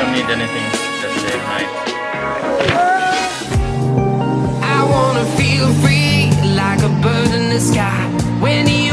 don't need anything, just say hi. I wanna feel free like a bird in the sky. When he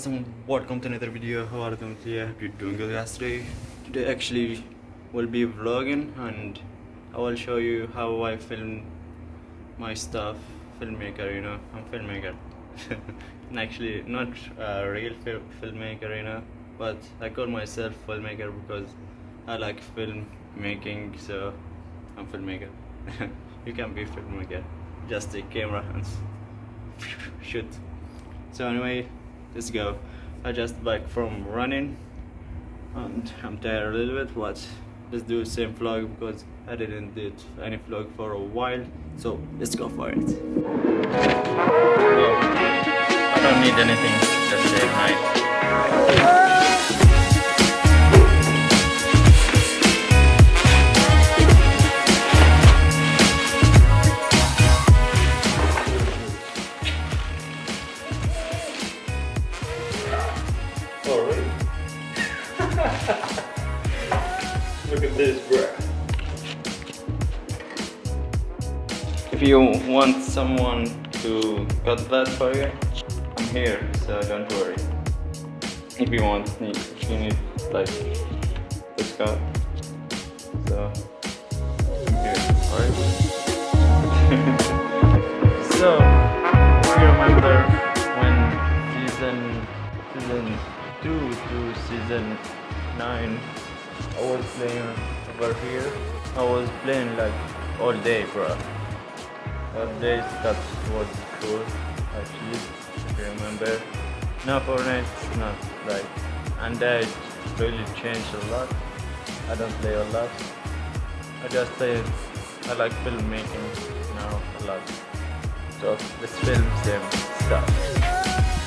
guys and welcome to another video. How are you doing today? I you're doing good today. Today actually will be vlogging and I will show you how I film my stuff. Filmmaker, you know, I'm filmmaker. and actually not a real fil- filmmaker, you know, but I call myself filmmaker because I like film making, so I'm filmmaker. you can be filmmaker. Just take camera and shoot. So anyway, let's go. I just back from running and I'm tired a little bit but let's do the same vlog because I didn't do any vlog for a while so let's go for it. I don't need anything, just say hi. Look at this, bro. If you want someone to cut that for you, I'm here, so don't worry. If you want, if you need like this cut, so I'm here. Alright. so, if remember when season season two to season nine, I was playing over here. I was playing like all day, bro. All day that was cool, actually. If you remember. Now Fortnite is not like, and that really changed a lot. I don't play a lot. I just play. I like filmmaking now a lot. So let's film some stuff.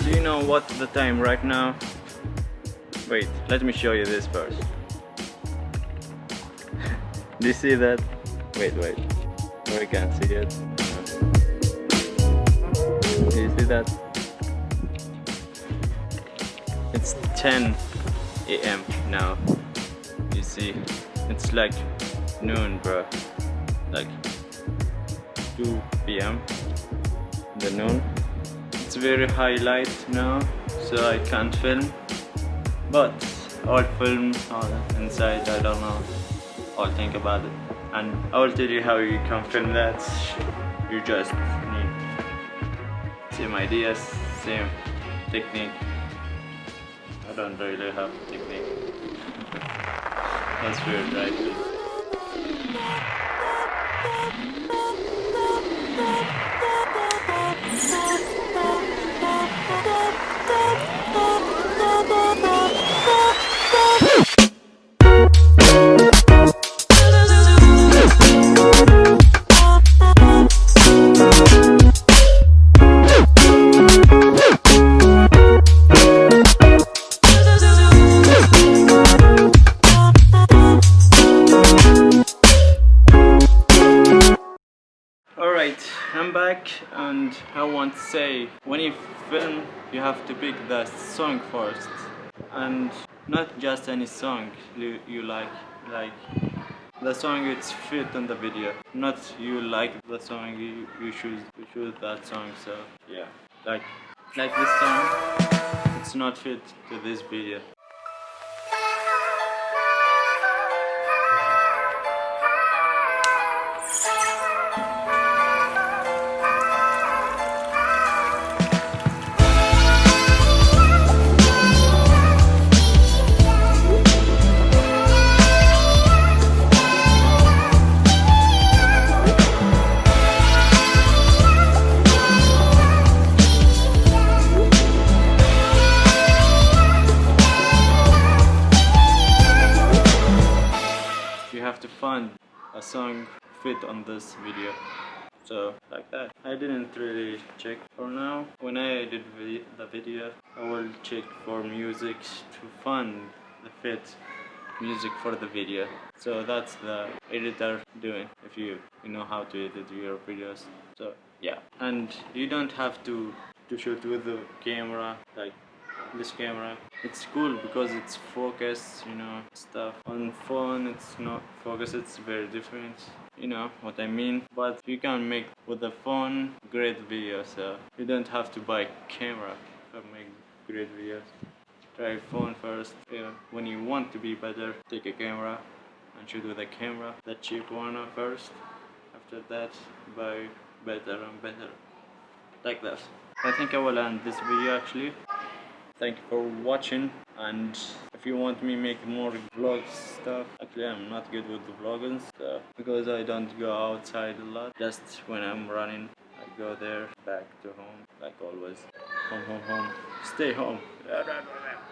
Do you know what the time right now? Wait, let me show you this first. Do you see that? Wait, wait. Oh, I can't see it. Do you see that? It's 10 a.m. now. You see, it's like noon, bro. Like 2 p.m. the noon. It's very high light now, so I can't film. But I'll film uh, inside. I don't know. I'll think about it, and I will tell you how you can film that. You just need same ideas, same technique. I don't really have technique. That's weird, right? And I want to say when you film you have to pick the song first. And not just any song you, you like like the song it's fit in the video. Not you like the song you, you choose you choose that song so yeah. Like like this song it's not fit to this video have to find a song fit on this video. So like that. I didn't really check for now. When I vi- the video I will check for music to find the fit music for the video. So that's the editor doing if you you know how to edit your videos. So yeah. And you don't have to to shoot with the camera like this camera. It's cool because it's focused you know stuff. On phone it's not focused it's very different. You know what i mean? But you can make with the phone great videos so you don't have to buy camera to make great videos. Try phone first. Yeah. when you want to be better take a camera and shoot with a camera. The cheap one first. After that buy better and better. Like that. I think i will end this video actually thank you for watching and if you want me make more vlog stuff actually i'm not good with the vlogging stuff because i don't go outside a lot just when i'm running i go there back to home like always. Home home home. Stay home.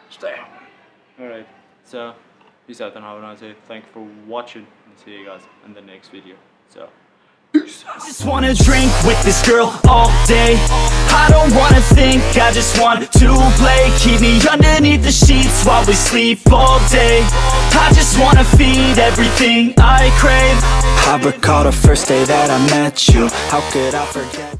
Stay home. All right so peace out and have a nice day. Thank you for watching and see you guys in the next video. So just wanna drink with this girl all day. I don't wanna think, I just want to play. Keep me underneath the sheets while we sleep all day. I just wanna feed everything I crave. I recall the first day that I met you. How could I forget